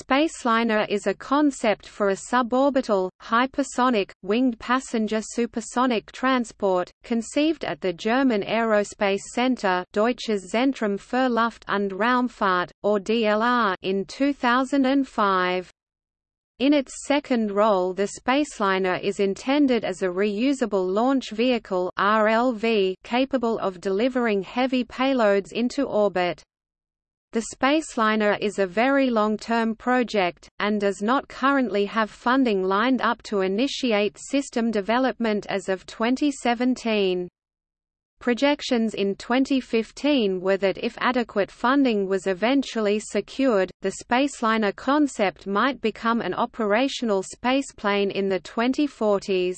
Spaceliner is a concept for a suborbital, hypersonic, winged passenger supersonic transport, conceived at the German Aerospace Center Deutsches Zentrum für Luft- und Raumfahrt, or DLR in 2005. In its second role the Spaceliner is intended as a reusable launch vehicle RLV capable of delivering heavy payloads into orbit. The Spaceliner is a very long-term project, and does not currently have funding lined up to initiate system development as of 2017. Projections in 2015 were that if adequate funding was eventually secured, the Spaceliner concept might become an operational spaceplane in the 2040s.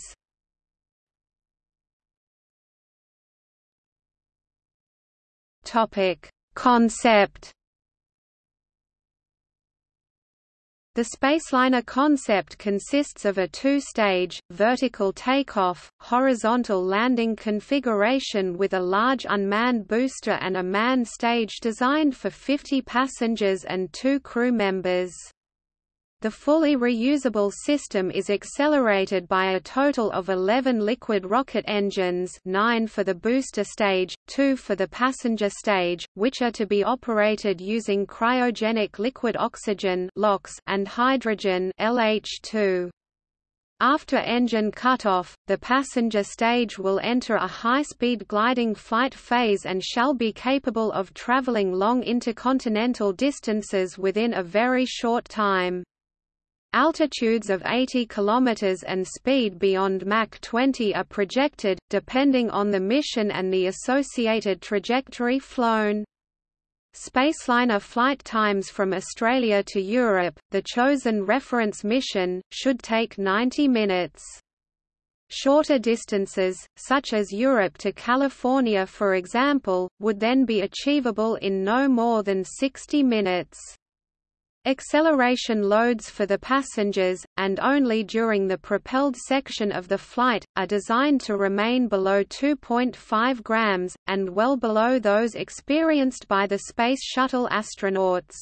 Topic: Concept The Spaceliner concept consists of a two-stage, vertical takeoff, horizontal landing configuration with a large unmanned booster and a manned stage designed for 50 passengers and two crew members. The fully reusable system is accelerated by a total of 11 liquid rocket engines 9 for the booster stage, 2 for the passenger stage, which are to be operated using cryogenic liquid oxygen and hydrogen LH2. After engine cutoff, the passenger stage will enter a high-speed gliding flight phase and shall be capable of traveling long intercontinental distances within a very short time. Altitudes of 80 km and speed beyond Mach 20 are projected, depending on the mission and the associated trajectory flown. Spaceliner flight times from Australia to Europe, the chosen reference mission, should take 90 minutes. Shorter distances, such as Europe to California for example, would then be achievable in no more than 60 minutes. Acceleration loads for the passengers, and only during the propelled section of the flight, are designed to remain below 2.5 grams, and well below those experienced by the Space Shuttle astronauts.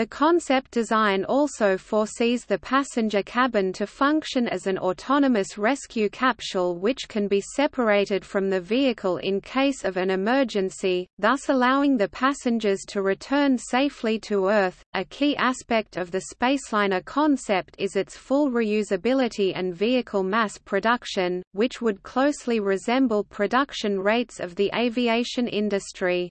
The concept design also foresees the passenger cabin to function as an autonomous rescue capsule which can be separated from the vehicle in case of an emergency, thus allowing the passengers to return safely to Earth. A key aspect of the Spaceliner concept is its full reusability and vehicle mass production, which would closely resemble production rates of the aviation industry.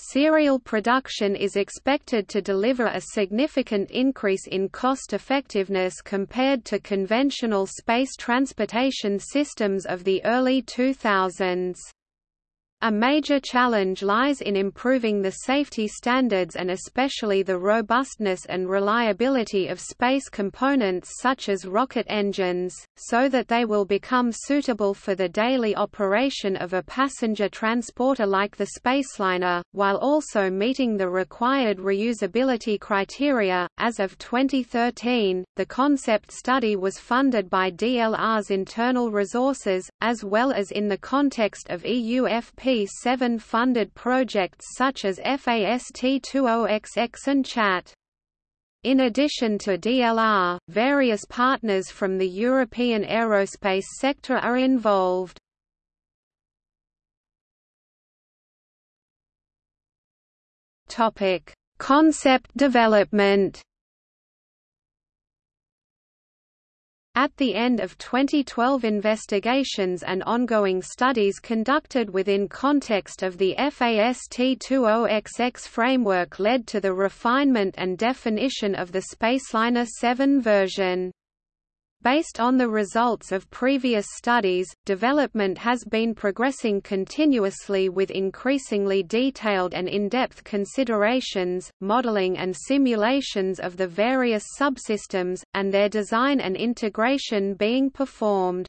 Serial production is expected to deliver a significant increase in cost effectiveness compared to conventional space transportation systems of the early 2000s. A major challenge lies in improving the safety standards and especially the robustness and reliability of space components such as rocket engines, so that they will become suitable for the daily operation of a passenger transporter like the Spaceliner, while also meeting the required reusability criteria. As of 2013, the concept study was funded by DLR's internal resources, as well as in the context of EUFP FP7 funded projects such as FAST20XX and CHATT. In addition to DLR, various partners from the European aerospace sector are involved. Topic: Concept development. At the end of 2012 investigations and ongoing studies conducted within context of the FAST20XX framework led to the refinement and definition of the Spaceliner 7 version. Based on the results of previous studies, development has been progressing continuously with increasingly detailed and in-depth considerations, modeling and simulations of the various subsystems, and their design and integration being performed.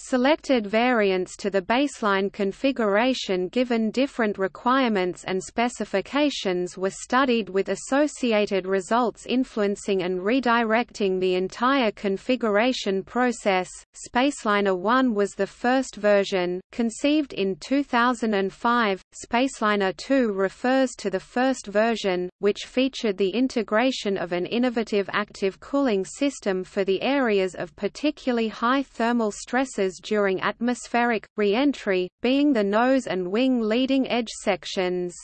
Selected variants to the baseline configuration given different requirements and specifications were studied with associated results influencing and redirecting the entire configuration process. Spaceliner 1 was the first version, conceived in 2005. Spaceliner 2 refers to the first version, which featured the integration of an innovative active cooling system for the areas of particularly high thermal stresses during atmospheric, re-entry, being the nose and wing leading edge sections.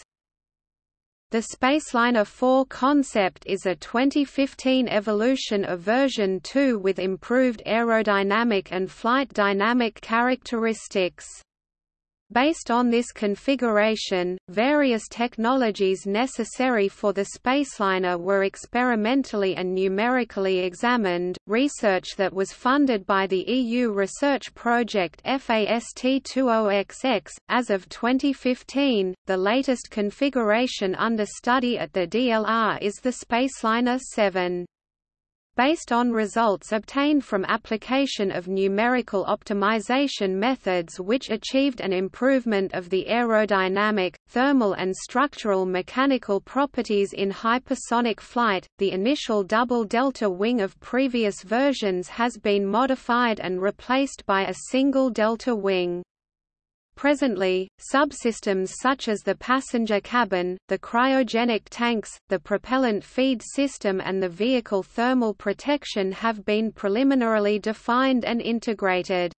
The Spaceliner 4 concept is a 2015 evolution of version 2 with improved aerodynamic and flight dynamic characteristics. Based on this configuration, various technologies necessary for the spaceliner were experimentally and numerically examined. Research that was funded by the EU research project FAST20XX. As of 2015, the latest configuration under study at the DLR is the Spaceliner 7. Based on results obtained from application of numerical optimization methods which achieved an improvement of the aerodynamic, thermal and structural mechanical properties in hypersonic flight, the initial double delta wing of previous versions has been modified and replaced by a single delta wing. Presently, subsystems such as the passenger cabin, the cryogenic tanks, the propellant feed system and the vehicle thermal protection have been preliminarily defined and integrated.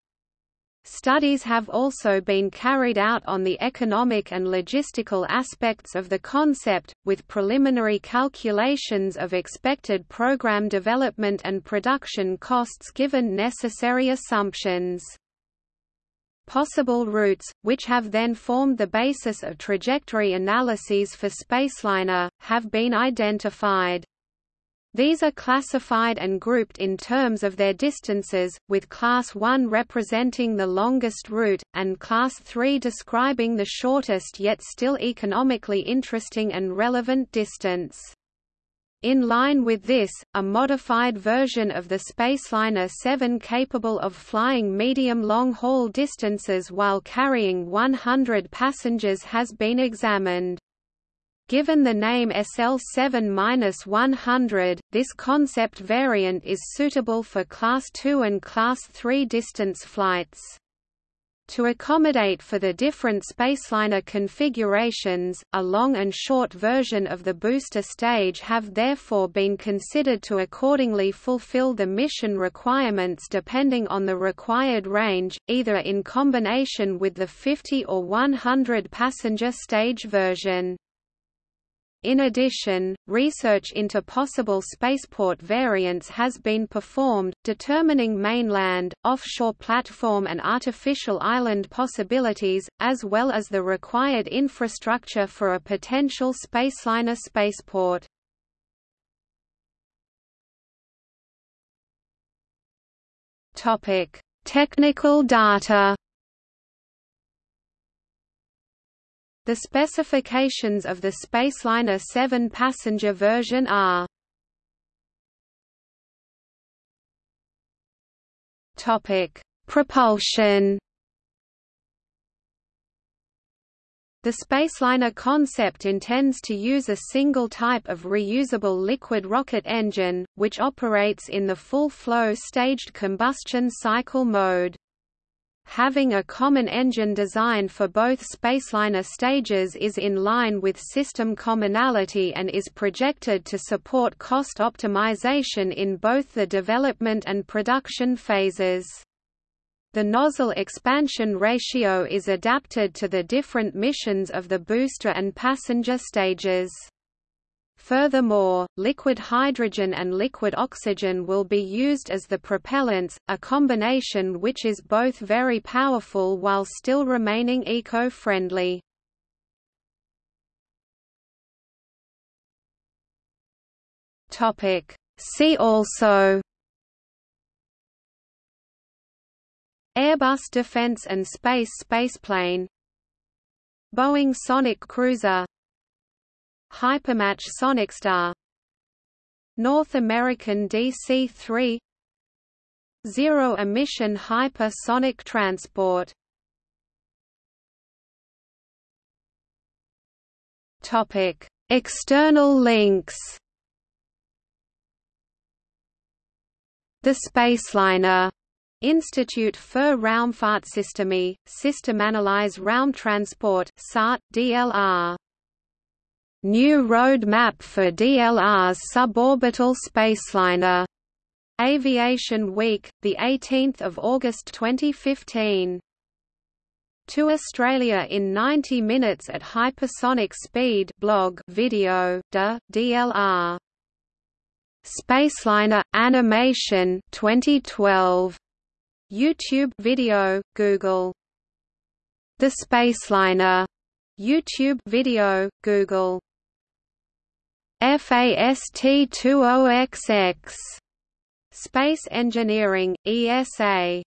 Studies have also been carried out on the economic and logistical aspects of the concept, with preliminary calculations of expected program development and production costs given necessary assumptions. Possible routes, which have then formed the basis of trajectory analyses for Spaceliner, have been identified. These are classified and grouped in terms of their distances, with Class 1 representing the longest route, and Class 3 describing the shortest yet still economically interesting and relevant distance. In line with this, a modified version of the Spaceliner 7 capable of flying medium long-haul distances while carrying 100 passengers has been examined. Given the name SL7-100, this concept variant is suitable for Class 2 and Class 3 distance flights. To accommodate for the different Spaceliner configurations, a long and short version of the booster stage have therefore been considered to accordingly fulfill the mission requirements depending on the required range, either in combination with the 50 or 100 passenger stage version. In addition, research into possible spaceport variants has been performed, determining mainland, offshore platform and artificial island possibilities, as well as the required infrastructure for a potential Spaceliner spaceport. Technical data The specifications of the Spaceliner 7 passenger version are Topic: Propulsion. The Spaceliner concept intends to use a single type of reusable liquid rocket engine, which operates in the full-flow staged combustion cycle mode. Having a common engine design for both Spaceliner stages is in line with system commonality and is projected to support cost optimization in both the development and production phases. The nozzle expansion ratio is adapted to the different missions of the booster and passenger stages. Furthermore, liquid hydrogen and liquid oxygen will be used as the propellants, a combination which is both very powerful while still remaining eco-friendly. See also Airbus Defence and Space spaceplane Boeing Sonic Cruiser HyperMach Sonic Star, North American DC-3 Zero-emission hypersonic transport. External links. The Spaceliner. Institut für Raumfahrtsysteme, Systemanalyse Raumtransport SART, DLR. New Road Map for DLR's suborbital spaceliner. Aviation Week, the 18th of August 2015 to Australia in 90 minutes at hypersonic speed blog video de, DLR Spaceliner animation 2012 YouTube video Google. The Spaceliner. YouTube video Google FAST20XX Space Engineering ESA